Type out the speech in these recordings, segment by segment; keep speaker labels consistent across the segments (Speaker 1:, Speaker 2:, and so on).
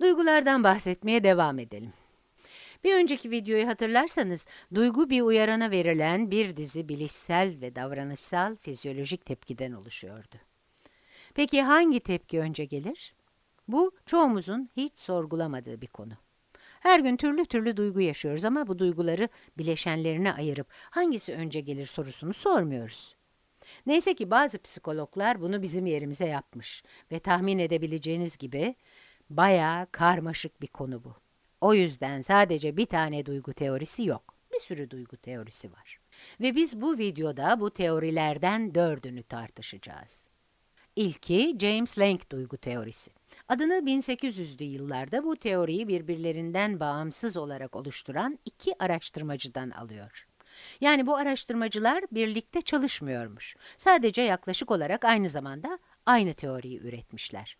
Speaker 1: Duygulardan bahsetmeye devam edelim. Bir önceki videoyu hatırlarsanız, duygu bir uyarana verilen bir dizi bilişsel ve davranışsal fizyolojik tepkiden oluşuyordu. Peki hangi tepki önce gelir? Bu, çoğumuzun hiç sorgulamadığı bir konu. Her gün türlü türlü duygu yaşıyoruz ama bu duyguları bileşenlerine ayırıp hangisi önce gelir sorusunu sormuyoruz. Neyse ki bazı psikologlar bunu bizim yerimize yapmış ve tahmin edebileceğiniz gibi bayağı karmaşık bir konu bu. O yüzden sadece bir tane duygu teorisi yok. Bir sürü duygu teorisi var. Ve biz bu videoda bu teorilerden dördünü tartışacağız. İlki James Lange duygu teorisi. Adını 1800'lü yıllarda bu teoriyi birbirlerinden bağımsız olarak oluşturan iki araştırmacıdan alıyor. Yani bu araştırmacılar birlikte çalışmıyormuş. Sadece yaklaşık olarak aynı zamanda aynı teoriyi üretmişler.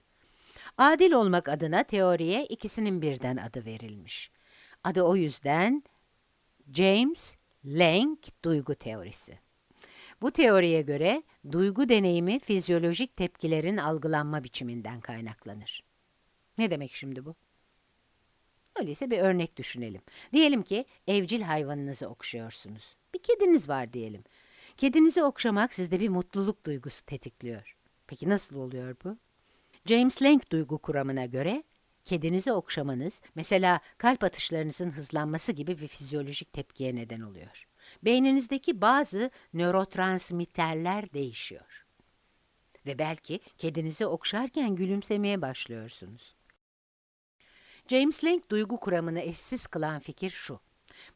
Speaker 1: Adil olmak adına teoriye ikisinin birden adı verilmiş. Adı o yüzden James Lange duygu teorisi. Bu teoriye göre duygu deneyimi fizyolojik tepkilerin algılanma biçiminden kaynaklanır. Ne demek şimdi bu? Öyleyse bir örnek düşünelim. Diyelim ki evcil hayvanınızı okşuyorsunuz. Bir kediniz var diyelim. Kedinizi okşamak sizde bir mutluluk duygusu tetikliyor. Peki nasıl oluyor bu? James Lange duygu kuramına göre kedinizi okşamanız, mesela kalp atışlarınızın hızlanması gibi bir fizyolojik tepkiye neden oluyor. Beyninizdeki bazı nörotransmitterler değişiyor. Ve belki kedinizi okşarken gülümsemeye başlıyorsunuz. James Lange duygu kuramını eşsiz kılan fikir şu.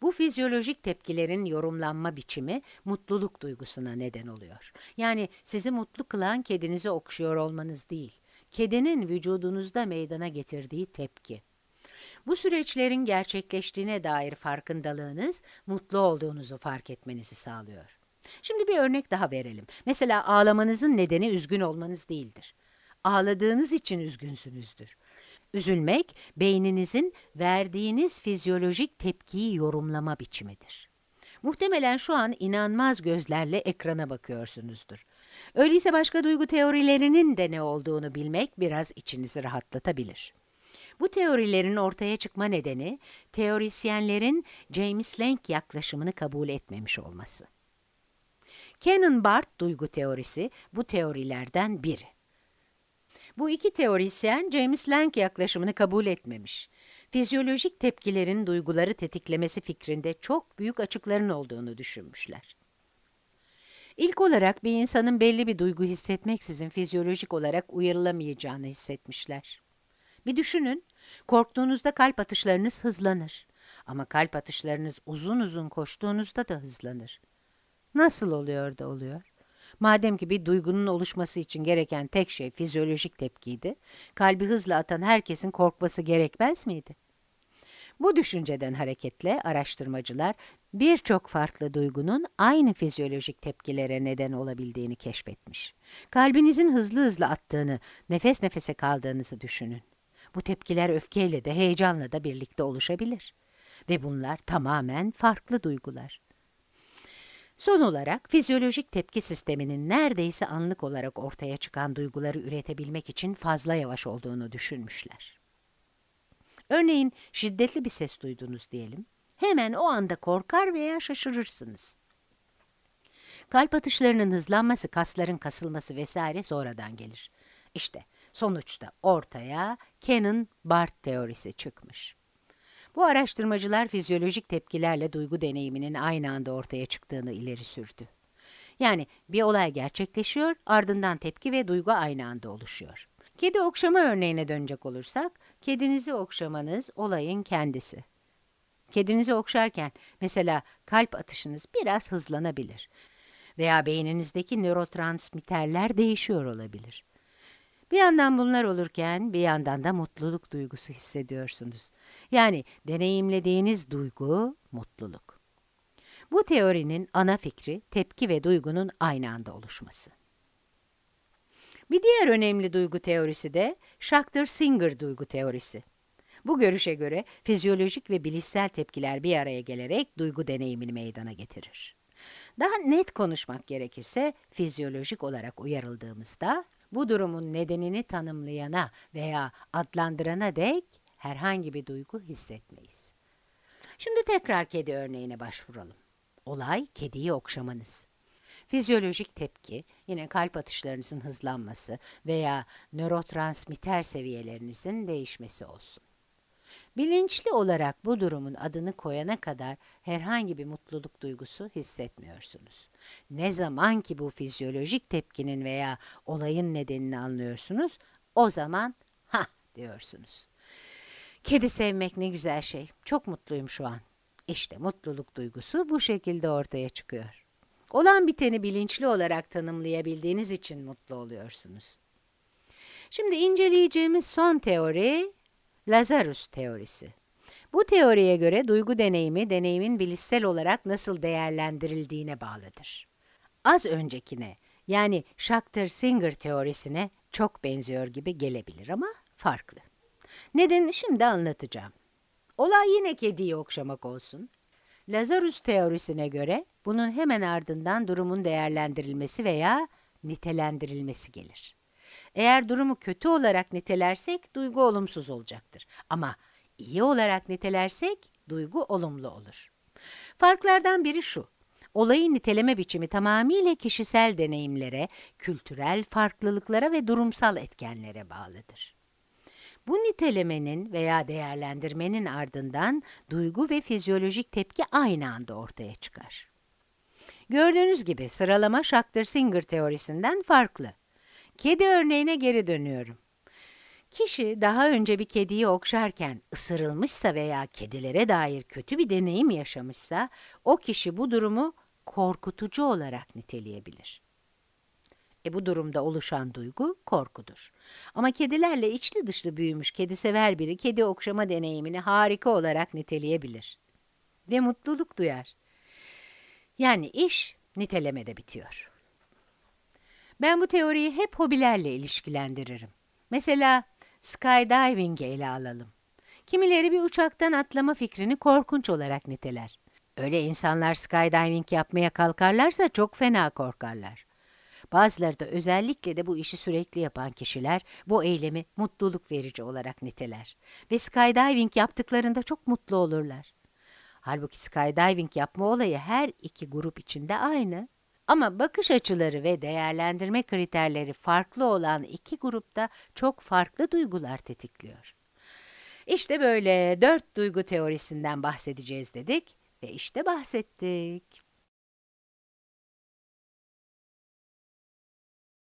Speaker 1: Bu fizyolojik tepkilerin yorumlanma biçimi mutluluk duygusuna neden oluyor. Yani sizi mutlu kılan kedinizi okşuyor olmanız değil, kedinin vücudunuzda meydana getirdiği tepki. Bu süreçlerin gerçekleştiğine dair farkındalığınız, mutlu olduğunuzu fark etmenizi sağlıyor. Şimdi bir örnek daha verelim. Mesela ağlamanızın nedeni üzgün olmanız değildir. Ağladığınız için üzgünsünüzdür. Üzülmek, beyninizin verdiğiniz fizyolojik tepkiyi yorumlama biçimidir. Muhtemelen şu an inanmaz gözlerle ekrana bakıyorsunuzdur. Öyleyse başka duygu teorilerinin de ne olduğunu bilmek biraz içinizi rahatlatabilir. Bu teorilerin ortaya çıkma nedeni, teorisyenlerin James Lange yaklaşımını kabul etmemiş olması. Cannon-Barth duygu teorisi bu teorilerden biri. Bu iki teorisyen James Lange yaklaşımını kabul etmemiş. Fizyolojik tepkilerin duyguları tetiklemesi fikrinde çok büyük açıkların olduğunu düşünmüşler. İlk olarak bir insanın belli bir duygu hissetmeksizin fizyolojik olarak uyarılamayacağını hissetmişler. Bir düşünün, korktuğunuzda kalp atışlarınız hızlanır. Ama kalp atışlarınız uzun uzun koştuğunuzda da hızlanır. Nasıl oluyor da oluyor? Madem ki bir duygunun oluşması için gereken tek şey fizyolojik tepkiydi, kalbi hızla atan herkesin korkması gerekmez miydi? Bu düşünceden hareketle araştırmacılar birçok farklı duygunun aynı fizyolojik tepkilere neden olabildiğini keşfetmiş. Kalbinizin hızlı hızlı attığını, nefes nefese kaldığınızı düşünün. Bu tepkiler öfkeyle de heyecanla da birlikte oluşabilir. Ve bunlar tamamen farklı duygular. Son olarak fizyolojik tepki sisteminin neredeyse anlık olarak ortaya çıkan duyguları üretebilmek için fazla yavaş olduğunu düşünmüşler. Örneğin şiddetli bir ses duydunuz diyelim. Hemen o anda korkar veya şaşırırsınız. Kalp atışlarının hızlanması, kasların kasılması vesaire sonradan gelir. İşte sonuçta ortaya Cannon-Barth teorisi çıkmış. Bu araştırmacılar fizyolojik tepkilerle duygu deneyiminin aynı anda ortaya çıktığını ileri sürdü. Yani bir olay gerçekleşiyor, ardından tepki ve duygu aynı anda oluşuyor. Kedi okşama örneğine dönecek olursak, kedinizi okşamanız olayın kendisi. Kedinizi okşarken mesela kalp atışınız biraz hızlanabilir veya beyninizdeki nörotransmitterler değişiyor olabilir. Bir yandan bunlar olurken bir yandan da mutluluk duygusu hissediyorsunuz. Yani deneyimlediğiniz duygu mutluluk. Bu teorinin ana fikri tepki ve duygunun aynı anda oluşması. Bir diğer önemli duygu teorisi de Schachter-Singer duygu teorisi. Bu görüşe göre fizyolojik ve bilişsel tepkiler bir araya gelerek duygu deneyimini meydana getirir. Daha net konuşmak gerekirse fizyolojik olarak uyarıldığımızda bu durumun nedenini tanımlayana veya adlandırana dek herhangi bir duygu hissetmeyiz. Şimdi tekrar kedi örneğine başvuralım. Olay kediyi okşamanız. Fizyolojik tepki, yine kalp atışlarınızın hızlanması veya nörotransmitter seviyelerinizin değişmesi olsun. Bilinçli olarak bu durumun adını koyana kadar herhangi bir mutluluk duygusu hissetmiyorsunuz. Ne zaman ki bu fizyolojik tepkinin veya olayın nedenini anlıyorsunuz, o zaman ha diyorsunuz. Kedi sevmek ne güzel şey. Çok mutluyum şu an. İşte mutluluk duygusu bu şekilde ortaya çıkıyor. Olan biteni bilinçli olarak tanımlayabildiğiniz için mutlu oluyorsunuz. Şimdi inceleyeceğimiz son teori Lazarus teorisi. Bu teoriye göre duygu deneyimi, deneyimin bilişsel olarak nasıl değerlendirildiğine bağlıdır. Az öncekine, yani Schachter-Singer teorisine çok benziyor gibi gelebilir ama farklı. Nedenini şimdi anlatacağım. Olay yine kediyi okşamak olsun. Lazarus teorisine göre bunun hemen ardından durumun değerlendirilmesi veya nitelendirilmesi gelir. Eğer durumu kötü olarak nitelersek duygu olumsuz olacaktır. Ama iyi olarak nitelersek duygu olumlu olur. Farklardan biri şu. Olayın niteleme biçimi tamamıyla kişisel deneyimlere, kültürel farklılıklara ve durumsal etkenlere bağlıdır. Bu nitelemenin veya değerlendirmenin ardından duygu ve fizyolojik tepki aynı anda ortaya çıkar. Gördüğünüz gibi sıralama Schachter-Singer teorisinden farklı. Kedi örneğine geri dönüyorum. Kişi daha önce bir kediyi okşarken ısırılmışsa veya kedilere dair kötü bir deneyim yaşamışsa, o kişi bu durumu korkutucu olarak niteleyebilir. E bu durumda oluşan duygu korkudur. Ama kedilerle içli dışlı büyümüş kedi sever biri kedi okşama deneyimini harika olarak niteleyebilir. Ve mutluluk duyar. Yani iş nitelemede bitiyor. Ben bu teoriyi hep hobilerle ilişkilendiririm. Mesela skydiving'i ele alalım. Kimileri bir uçaktan atlama fikrini korkunç olarak niteler. Öyle insanlar skydiving yapmaya kalkarlarsa çok fena korkarlar. Bazıları da özellikle de bu işi sürekli yapan kişiler bu eylemi mutluluk verici olarak niteler. Ve skydiving yaptıklarında çok mutlu olurlar. Halbuki skydiving yapma olayı her iki grup içinde aynı. Ama bakış açıları ve değerlendirme kriterleri farklı olan iki grupta çok farklı duygular tetikliyor. İşte böyle dört duygu teorisinden bahsedeceğiz dedik ve işte bahsettik.